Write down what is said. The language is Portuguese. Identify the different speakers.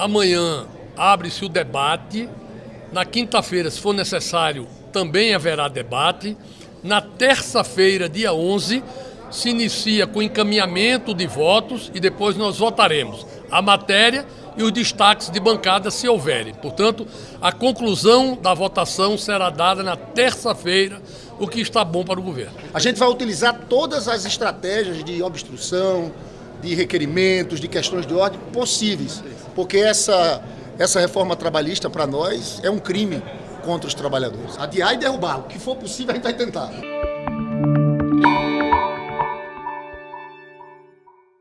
Speaker 1: Amanhã abre-se o debate. Na quinta-feira, se for necessário, também haverá debate. Na terça-feira, dia 11, se inicia com encaminhamento de votos e depois nós votaremos a matéria e os destaques de bancada, se houverem. Portanto, a conclusão da votação será dada na terça-feira, o que está bom para o governo.
Speaker 2: A gente vai utilizar todas as estratégias de obstrução, de requerimentos, de questões de ordem possíveis, porque essa, essa reforma trabalhista, para nós, é um crime contra os trabalhadores. Adiar e derrubar, o que for possível a gente vai tentar.